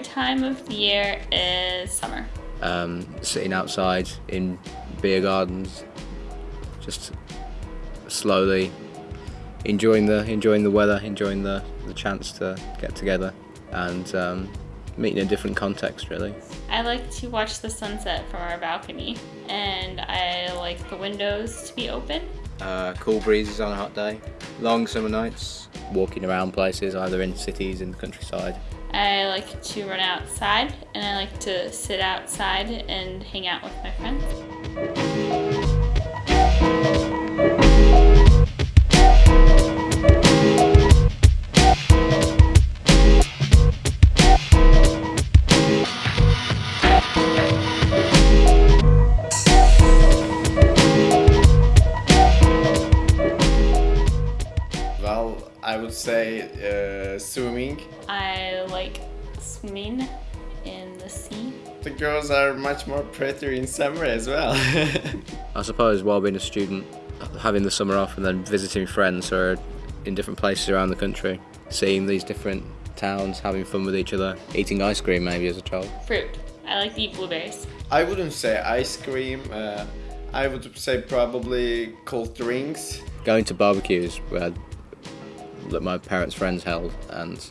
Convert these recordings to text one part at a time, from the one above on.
time of year is summer. Um, sitting outside in beer gardens, just slowly enjoying the enjoying the weather, enjoying the, the chance to get together, and um, meeting in a different context. Really, I like to watch the sunset from our balcony, and I like the windows to be open. uh, cool breezes on a hot day, long summer nights, walking around places either in cities in the countryside. I like to run outside, and I like to sit outside and hang out with my friends. Well, I would say uh, swimming. I like swimming in the sea. The girls are much more prettier in summer as well. I suppose while being a student, having the summer off and then visiting friends who are in different places around the country, seeing these different towns, having fun with each other, eating ice cream maybe as a child. Fruit. I like to eat blueberries. I wouldn't say ice cream. Uh, I would say probably cold drinks. Going to barbecues where that my parents' friends held and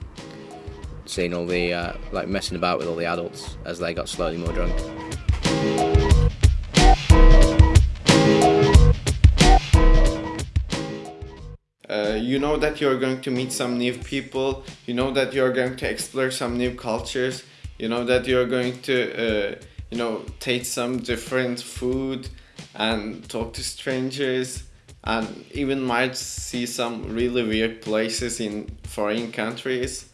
seeing all the uh, like messing about with all the adults as they got slowly more drunk. Uh, you know that you're going to meet some new people. You know that you're going to explore some new cultures. You know that you're going to, uh, you know, taste some different food and talk to strangers and even might see some really weird places in foreign countries.